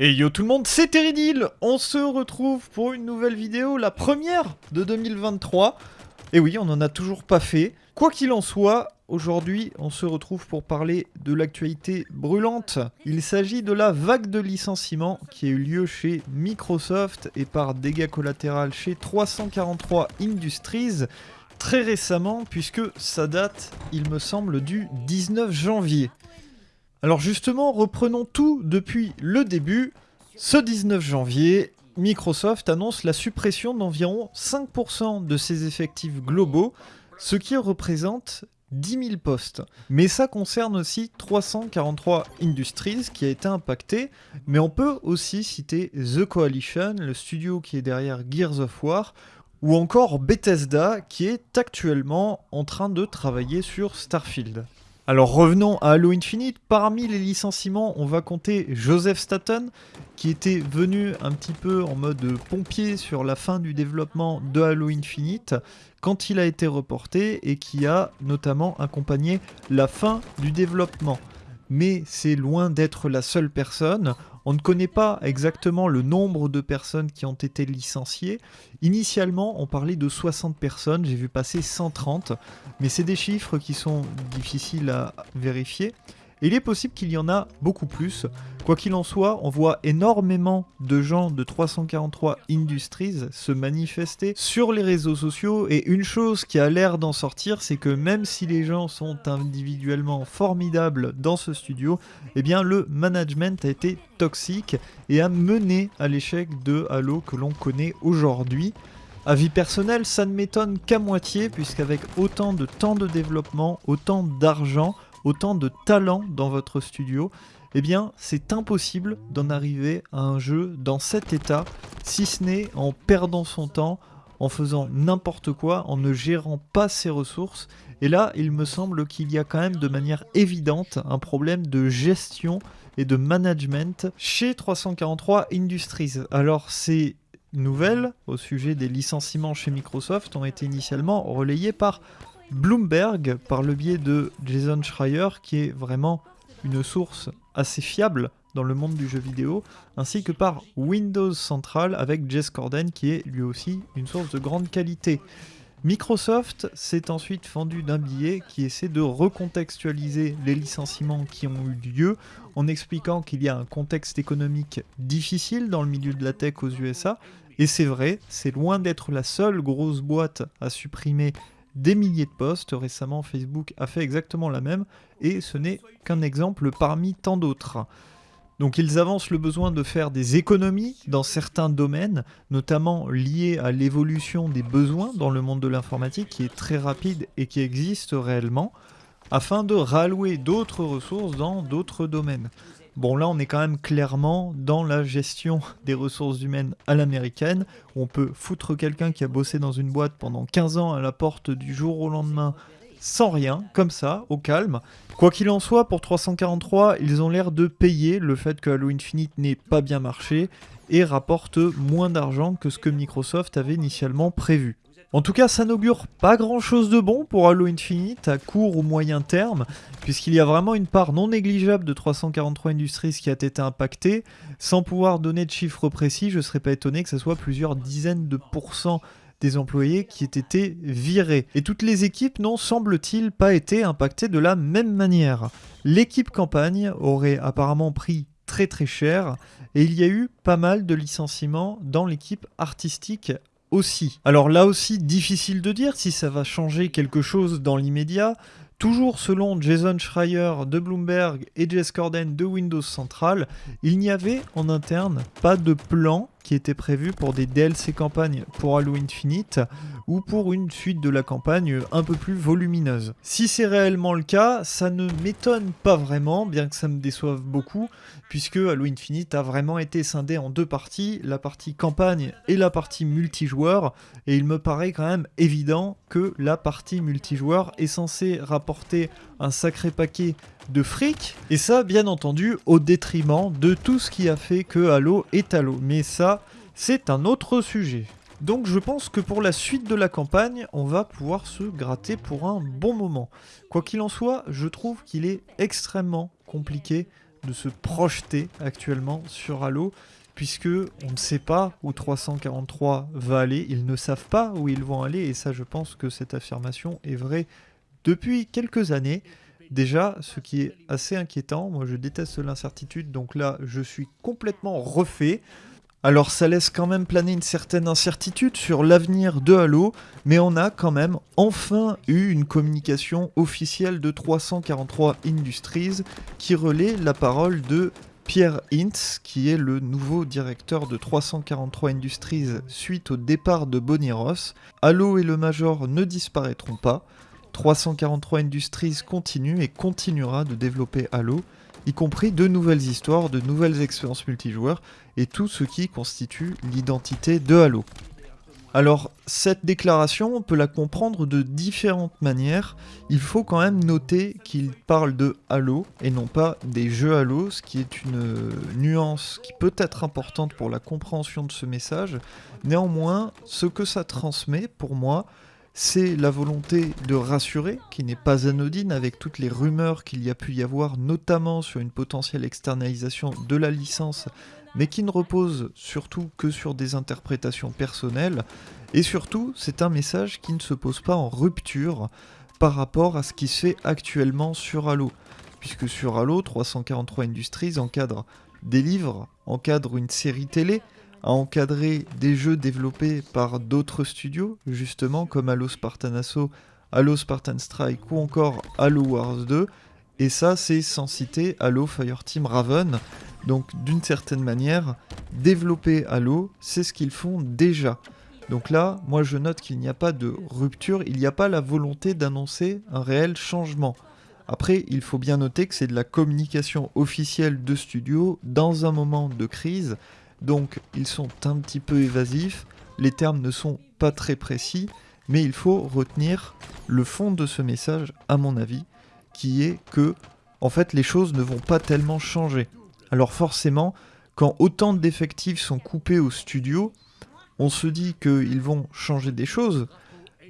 Et yo tout le monde, c'est Teridil On se retrouve pour une nouvelle vidéo, la première de 2023. Et oui, on n'en a toujours pas fait. Quoi qu'il en soit, aujourd'hui, on se retrouve pour parler de l'actualité brûlante. Il s'agit de la vague de licenciements qui a eu lieu chez Microsoft et par dégâts collatéraux chez 343 Industries très récemment, puisque ça date, il me semble, du 19 janvier. Alors justement, reprenons tout depuis le début. Ce 19 janvier, Microsoft annonce la suppression d'environ 5% de ses effectifs globaux, ce qui représente 10 000 postes. Mais ça concerne aussi 343 Industries qui a été impacté, mais on peut aussi citer The Coalition, le studio qui est derrière Gears of War, ou encore Bethesda qui est actuellement en train de travailler sur Starfield. Alors revenons à Halo Infinite. Parmi les licenciements, on va compter Joseph Staten, qui était venu un petit peu en mode pompier sur la fin du développement de Halo Infinite, quand il a été reporté et qui a notamment accompagné la fin du développement. Mais c'est loin d'être la seule personne. On ne connaît pas exactement le nombre de personnes qui ont été licenciées. Initialement, on parlait de 60 personnes, j'ai vu passer 130, mais c'est des chiffres qui sont difficiles à vérifier il est possible qu'il y en a beaucoup plus. Quoi qu'il en soit, on voit énormément de gens de 343 Industries se manifester sur les réseaux sociaux et une chose qui a l'air d'en sortir, c'est que même si les gens sont individuellement formidables dans ce studio, eh bien le management a été toxique et a mené à l'échec de Halo que l'on connaît aujourd'hui. Avis personnel, ça ne m'étonne qu'à moitié, puisqu'avec autant de temps de développement, autant d'argent, autant de talent dans votre studio, eh bien c'est impossible d'en arriver à un jeu dans cet état, si ce n'est en perdant son temps, en faisant n'importe quoi, en ne gérant pas ses ressources. Et là, il me semble qu'il y a quand même de manière évidente un problème de gestion et de management chez 343 Industries. Alors ces nouvelles au sujet des licenciements chez Microsoft ont été initialement relayées par Bloomberg par le biais de Jason Schreier, qui est vraiment une source assez fiable dans le monde du jeu vidéo, ainsi que par Windows Central avec Jess Corden, qui est lui aussi une source de grande qualité. Microsoft s'est ensuite fendu d'un billet qui essaie de recontextualiser les licenciements qui ont eu lieu en expliquant qu'il y a un contexte économique difficile dans le milieu de la tech aux USA. Et c'est vrai, c'est loin d'être la seule grosse boîte à supprimer des milliers de postes. Récemment, Facebook a fait exactement la même, et ce n'est qu'un exemple parmi tant d'autres. Donc ils avancent le besoin de faire des économies dans certains domaines, notamment liés à l'évolution des besoins dans le monde de l'informatique qui est très rapide et qui existe réellement, afin de rallouer d'autres ressources dans d'autres domaines. Bon là on est quand même clairement dans la gestion des ressources humaines à l'américaine, on peut foutre quelqu'un qui a bossé dans une boîte pendant 15 ans à la porte du jour au lendemain sans rien, comme ça, au calme. Quoi qu'il en soit, pour 343, ils ont l'air de payer le fait que Halo Infinite n'ait pas bien marché et rapporte moins d'argent que ce que Microsoft avait initialement prévu. En tout cas, ça n'augure pas grand chose de bon pour Halo Infinite à court ou moyen terme, puisqu'il y a vraiment une part non négligeable de 343 Industries qui a été impactée. Sans pouvoir donner de chiffres précis, je ne serais pas étonné que ce soit plusieurs dizaines de pourcents des employés qui aient été virés. Et toutes les équipes n'ont, semble-t-il, pas été impactées de la même manière. L'équipe campagne aurait apparemment pris très très cher, et il y a eu pas mal de licenciements dans l'équipe artistique Alors là aussi, difficile de dire si ça va changer quelque chose dans l'immédiat. Toujours selon Jason Schreier de Bloomberg et Jess Corden de Windows Central, il n'y avait en interne pas de plan qui était prévu pour des DLC campagnes pour Halo Infinite ou pour une suite de la campagne un peu plus volumineuse. Si c'est réellement le cas, ça ne m'étonne pas vraiment, bien que ça me déçoive beaucoup, puisque Halo Infinite a vraiment été scindé en deux parties, la partie campagne et la partie multijoueur, et il me paraît quand même évident que la partie multijoueur est censée rapporter un sacré paquet de fric, et ça bien entendu au détriment de tout ce qui a fait que Halo est Halo, mais ça c'est un autre sujet. Donc je pense que pour la suite de la campagne, on va pouvoir se gratter pour un bon moment. Quoi qu'il en soit, je trouve qu'il est extrêmement compliqué de se projeter actuellement sur Halo puisque on ne sait pas où 343 va aller, ils ne savent pas où ils vont aller, et ça je pense que cette affirmation est vraie depuis quelques années. Déjà, ce qui est assez inquiétant, moi je déteste l'incertitude, donc là je suis complètement refait. Alors ça laisse quand même planer une certaine incertitude sur l'avenir de Halo, mais on a quand même enfin eu une communication officielle de 343 Industries qui relaie la parole de Pierre Hintz, qui est le nouveau directeur de 343 Industries suite au départ de Bonnie Ross. Halo et le Major ne disparaîtront pas. 343 Industries continue et continuera de développer Halo, y compris de nouvelles histoires, de nouvelles expériences multijoueurs et tout ce qui constitue l'identité de Halo. Alors, cette déclaration, on peut la comprendre de différentes manières. Il faut quand même noter qu'il parle de Halo et non pas des jeux Halo, ce qui est une nuance qui peut être importante pour la compréhension de ce message. Néanmoins, ce que ça transmet, pour moi, c'est la volonté de rassurer, qui n'est pas anodine avec toutes les rumeurs qu'il y a pu y avoir, notamment sur une potentielle externalisation de la licence mais qui ne repose surtout que sur des interprétations personnelles, et surtout c'est un message qui ne se pose pas en rupture par rapport à ce qui se fait actuellement sur Halo, puisque sur Halo 343 Industries encadre des livres, encadre une série télé, a encadré des jeux développés par d'autres studios, justement comme Halo Spartan Assault, Halo Spartan Strike ou encore Halo Wars 2, et ça c'est sans citer Halo Fireteam Raven, donc d'une certaine manière, développer Halo, c'est ce qu'ils font déjà. Donc là, moi je note qu'il n'y a pas de rupture, il n'y a pas la volonté d'annoncer un réel changement. Après, il faut bien noter que c'est de la communication officielle de studio dans un moment de crise, donc ils sont un petit peu évasifs, les termes ne sont pas très précis, mais il faut retenir le fond de ce message, à mon avis, qui est que, en fait, les choses ne vont pas tellement changer. Alors forcément, quand autant d'effectifs sont coupés au studio, on se dit qu'ils vont changer des choses,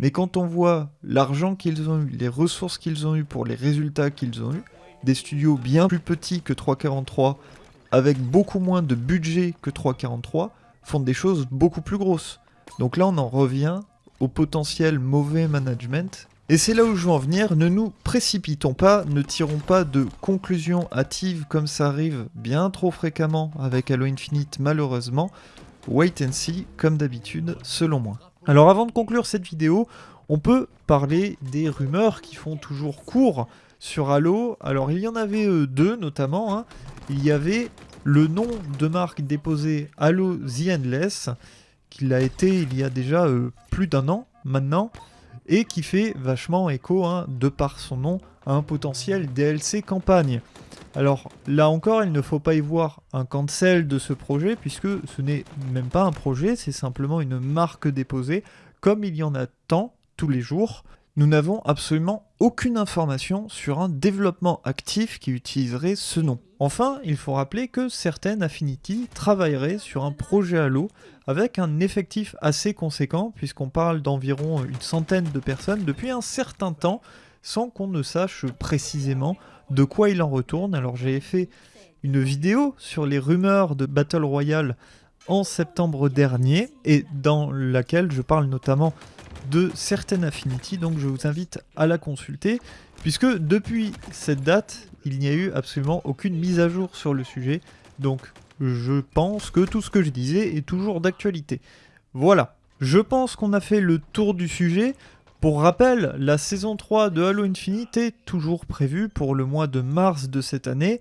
mais quand on voit l'argent qu'ils ont eu, les ressources qu'ils ont eu pour les résultats qu'ils ont eu, des studios bien plus petits que 343, avec beaucoup moins de budget que 343, font des choses beaucoup plus grosses. Donc là on en revient au potentiel mauvais management et c'est là où je veux en venir, ne nous précipitons pas, ne tirons pas de conclusions hâtives comme ça arrive bien trop fréquemment avec Halo Infinite malheureusement. Wait and see, comme d'habitude, selon moi. Alors avant de conclure cette vidéo, on peut parler des rumeurs qui font toujours court sur Halo. Alors il y en avait euh, deux notamment. Hein. Il y avait le nom de marque déposé Halo The Endless, qui l'a été il y a déjà euh, plus d'un an maintenant et qui fait vachement écho, hein, de par son nom, à un potentiel DLC campagne. Alors là encore, il ne faut pas y voir un cancel de ce projet, puisque ce n'est même pas un projet, c'est simplement une marque déposée, comme il y en a tant tous les jours. Nous n'avons absolument aucune information sur un développement actif qui utiliserait ce nom. Enfin, il faut rappeler que certaines Affinity travailleraient sur un projet Halo avec un effectif assez conséquent, puisqu'on parle d'environ une centaine de personnes depuis un certain temps, sans qu'on ne sache précisément de quoi il en retourne. Alors j'ai fait une vidéo sur les rumeurs de Battle Royale en septembre dernier, et dans laquelle je parle notamment de certaines Affinity, donc je vous invite à la consulter, puisque depuis cette date, il n'y a eu absolument aucune mise à jour sur le sujet, donc je pense que tout ce que je disais est toujours d'actualité. Voilà, je pense qu'on a fait le tour du sujet. Pour rappel, la saison 3 de Halo Infinite est toujours prévue pour le mois de mars de cette année,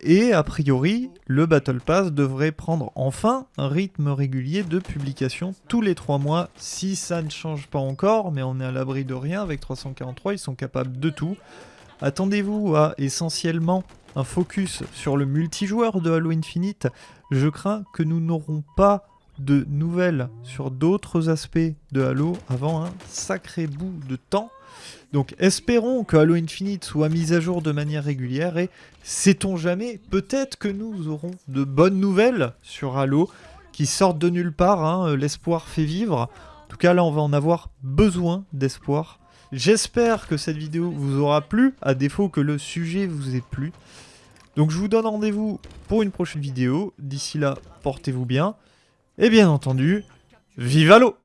et a priori, le Battle Pass devrait prendre enfin un rythme régulier de publication tous les 3 mois, si ça ne change pas encore, mais on est à l'abri de rien avec 343, ils sont capables de tout. Attendez-vous à essentiellement un focus sur le multijoueur de Halo Infinite, je crains que nous n'aurons pas de nouvelles sur d'autres aspects de Halo avant un sacré bout de temps. Donc espérons que Halo Infinite soit mis à jour de manière régulière et sait-on jamais, peut-être que nous aurons de bonnes nouvelles sur Halo qui sortent de nulle part, hein, l'espoir fait vivre. En tout cas là on va en avoir besoin d'espoir. J'espère que cette vidéo vous aura plu, à défaut que le sujet vous ait plu. Donc je vous donne rendez-vous pour une prochaine vidéo. D'ici là, portez-vous bien. Et bien entendu, vive l'eau